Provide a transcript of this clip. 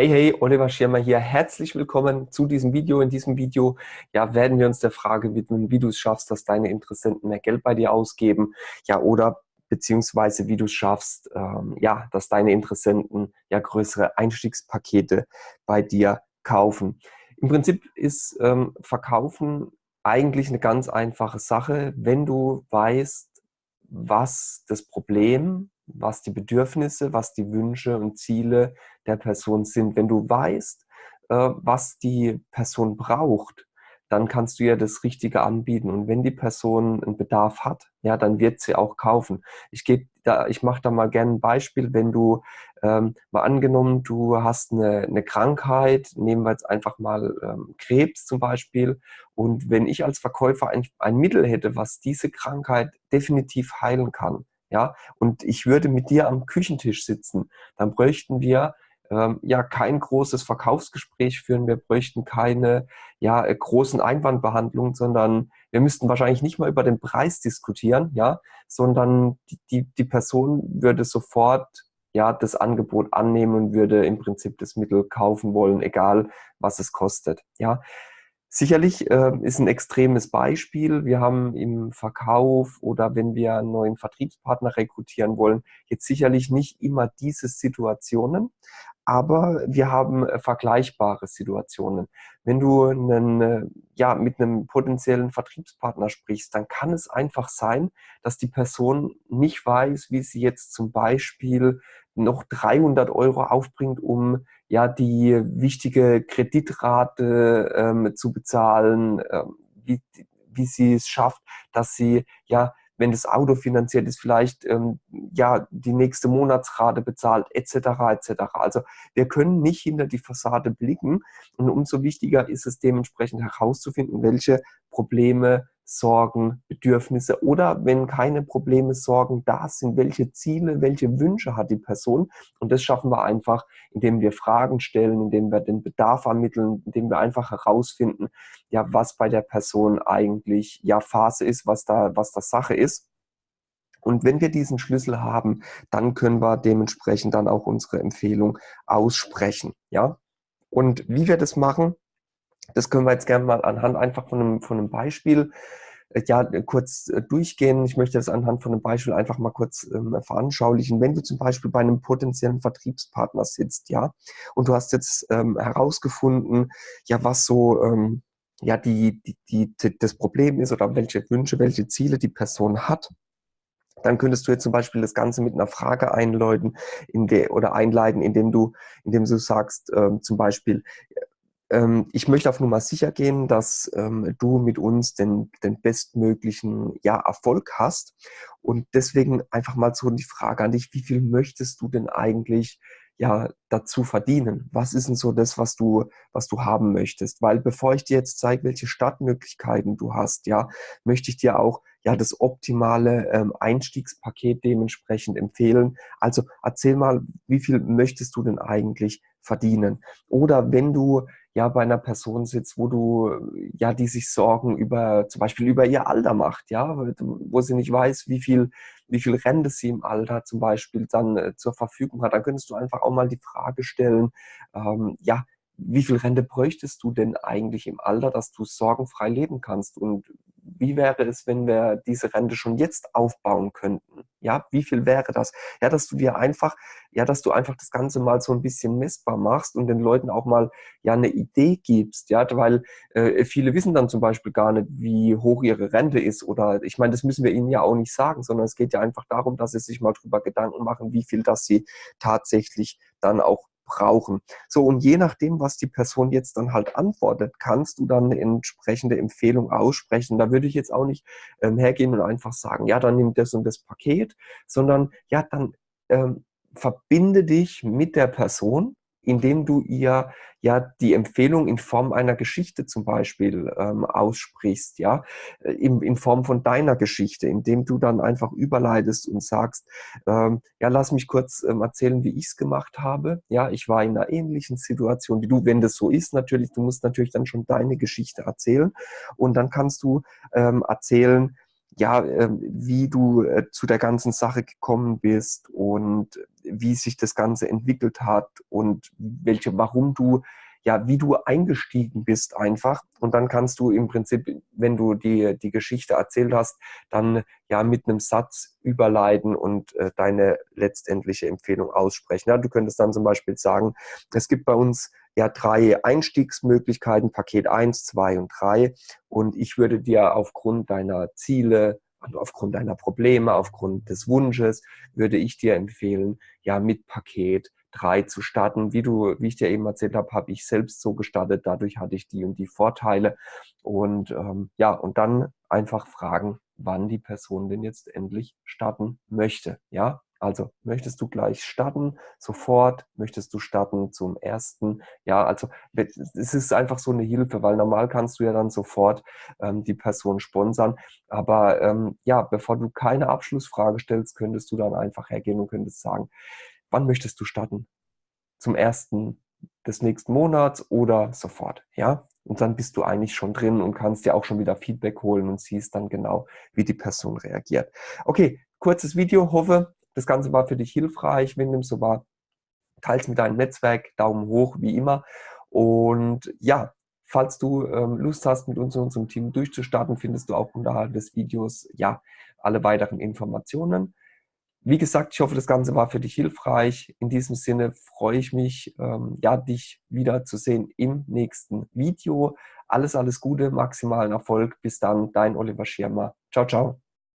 Hey, hey, Oliver Schirmer hier. Herzlich willkommen zu diesem Video. In diesem Video ja, werden wir uns der Frage widmen, wie du es schaffst, dass deine Interessenten mehr Geld bei dir ausgeben. Ja, oder beziehungsweise wie du es schaffst, ähm, ja, dass deine Interessenten ja größere Einstiegspakete bei dir kaufen. Im Prinzip ist ähm, Verkaufen eigentlich eine ganz einfache Sache, wenn du weißt, was das Problem was die Bedürfnisse, was die Wünsche und Ziele der Person sind. Wenn du weißt, äh, was die Person braucht, dann kannst du ihr das Richtige anbieten. Und wenn die Person einen Bedarf hat, ja, dann wird sie auch kaufen. Ich gebe da, ich mache da mal gerne ein Beispiel, wenn du ähm, mal angenommen, du hast eine, eine Krankheit, nehmen wir jetzt einfach mal ähm, Krebs zum Beispiel. Und wenn ich als Verkäufer ein, ein Mittel hätte, was diese Krankheit definitiv heilen kann, ja, und ich würde mit dir am Küchentisch sitzen, dann bräuchten wir ähm, ja kein großes Verkaufsgespräch führen, wir bräuchten keine ja, äh, großen Einwandbehandlungen, sondern wir müssten wahrscheinlich nicht mal über den Preis diskutieren, ja, sondern die, die, die Person würde sofort ja, das Angebot annehmen und würde im Prinzip das Mittel kaufen wollen, egal was es kostet. Ja, Sicherlich äh, ist ein extremes Beispiel. Wir haben im Verkauf oder wenn wir einen neuen Vertriebspartner rekrutieren wollen, jetzt sicherlich nicht immer diese Situationen, aber wir haben äh, vergleichbare Situationen. Wenn du einen, äh, ja, mit einem potenziellen Vertriebspartner sprichst, dann kann es einfach sein, dass die Person nicht weiß, wie sie jetzt zum Beispiel noch 300 Euro aufbringt, um ja die wichtige Kreditrate ähm, zu bezahlen, ähm, wie, wie sie es schafft, dass sie ja wenn das Auto finanziert ist, vielleicht ähm, ja die nächste Monatsrate bezahlt, etc. etc. Also wir können nicht hinter die Fassade blicken und umso wichtiger ist es dementsprechend herauszufinden, welche Probleme Sorgen, Bedürfnisse oder wenn keine Probleme, Sorgen da sind, welche Ziele, welche Wünsche hat die Person. Und das schaffen wir einfach, indem wir Fragen stellen, indem wir den Bedarf ermitteln, indem wir einfach herausfinden, ja, was bei der Person eigentlich ja Phase ist, was da, was da Sache ist. Und wenn wir diesen Schlüssel haben, dann können wir dementsprechend dann auch unsere Empfehlung aussprechen. Ja? Und wie wir das machen, das können wir jetzt gerne mal anhand einfach von einem, von einem Beispiel äh, ja, kurz äh, durchgehen. Ich möchte das anhand von einem Beispiel einfach mal kurz ähm, veranschaulichen. Wenn du zum Beispiel bei einem potenziellen Vertriebspartner sitzt, ja, und du hast jetzt ähm, herausgefunden, ja, was so ähm, ja die, die, die, das Problem ist oder welche Wünsche, welche Ziele die Person hat, dann könntest du jetzt zum Beispiel das Ganze mit einer Frage einläuten in der, oder einleiten, indem du, indem du sagst, ähm, zum Beispiel, ich möchte auf Nummer sicher gehen, dass ähm, du mit uns den, den bestmöglichen ja, Erfolg hast. Und deswegen einfach mal so die Frage an dich, wie viel möchtest du denn eigentlich ja dazu verdienen? Was ist denn so das, was du, was du haben möchtest? Weil bevor ich dir jetzt zeige, welche Startmöglichkeiten du hast, ja, möchte ich dir auch ja das optimale ähm, Einstiegspaket dementsprechend empfehlen. Also erzähl mal, wie viel möchtest du denn eigentlich verdienen? Oder wenn du ja bei einer Person sitzt, wo du, ja, die sich Sorgen über, zum Beispiel über ihr Alter macht, ja, wo sie nicht weiß, wie viel, wie viel Rente sie im Alter zum Beispiel dann äh, zur Verfügung hat, dann könntest du einfach auch mal die Frage stellen, ähm, ja, wie viel Rente bräuchtest du denn eigentlich im Alter, dass du sorgenfrei leben kannst? Und wie wäre es, wenn wir diese Rente schon jetzt aufbauen könnten? Ja, wie viel wäre das? Ja, dass du dir einfach, ja, dass du einfach das Ganze mal so ein bisschen messbar machst und den Leuten auch mal ja eine Idee gibst, ja, weil äh, viele wissen dann zum Beispiel gar nicht, wie hoch ihre Rente ist oder ich meine, das müssen wir ihnen ja auch nicht sagen, sondern es geht ja einfach darum, dass sie sich mal drüber Gedanken machen, wie viel das sie tatsächlich dann auch brauchen. So, und je nachdem, was die Person jetzt dann halt antwortet, kannst du dann eine entsprechende Empfehlung aussprechen. Da würde ich jetzt auch nicht ähm, hergehen und einfach sagen, ja, dann nimm das und das Paket, sondern ja, dann ähm, verbinde dich mit der Person indem du ihr ja die Empfehlung in Form einer Geschichte zum Beispiel ähm, aussprichst, ja, äh, in, in Form von deiner Geschichte, indem du dann einfach überleitest und sagst, ähm, ja, lass mich kurz ähm, erzählen, wie ich es gemacht habe. Ja, ich war in einer ähnlichen Situation wie du, wenn das so ist, natürlich, du musst natürlich dann schon deine Geschichte erzählen und dann kannst du ähm, erzählen, ja, ähm, wie du äh, zu der ganzen Sache gekommen bist und wie sich das Ganze entwickelt hat und welche, warum du ja, wie du eingestiegen bist einfach. Und dann kannst du im Prinzip, wenn du die, die Geschichte erzählt hast, dann ja mit einem Satz überleiten und äh, deine letztendliche Empfehlung aussprechen. Ja, du könntest dann zum Beispiel sagen, es gibt bei uns ja drei Einstiegsmöglichkeiten, Paket 1, 2 und 3. Und ich würde dir aufgrund deiner Ziele, also aufgrund deiner Probleme, aufgrund des Wunsches, würde ich dir empfehlen, ja mit Paket 3 zu starten. Wie du, wie ich dir eben erzählt habe, habe ich selbst so gestartet. Dadurch hatte ich die und die Vorteile. Und ähm, ja, und dann einfach fragen, wann die Person denn jetzt endlich starten möchte. Ja, also möchtest du gleich starten, sofort, möchtest du starten zum ersten? Ja, also es ist einfach so eine Hilfe, weil normal kannst du ja dann sofort ähm, die Person sponsern. Aber ähm, ja, bevor du keine Abschlussfrage stellst, könntest du dann einfach hergehen und könntest sagen, wann möchtest du starten? Zum ersten des nächsten Monats oder sofort, ja? Und dann bist du eigentlich schon drin und kannst dir auch schon wieder Feedback holen und siehst dann genau, wie die Person reagiert. Okay, kurzes Video, hoffe, das Ganze war für dich hilfreich. Wenn dem so war, teils mit deinem Netzwerk, Daumen hoch, wie immer. Und ja, falls du ähm, Lust hast, mit uns in unserem Team durchzustarten, findest du auch unterhalb des Videos ja alle weiteren Informationen. Wie gesagt, ich hoffe, das Ganze war für dich hilfreich. In diesem Sinne freue ich mich, ähm, ja, dich wieder zu sehen im nächsten Video. Alles, alles Gute, maximalen Erfolg. Bis dann, dein Oliver Schirmer. Ciao, ciao.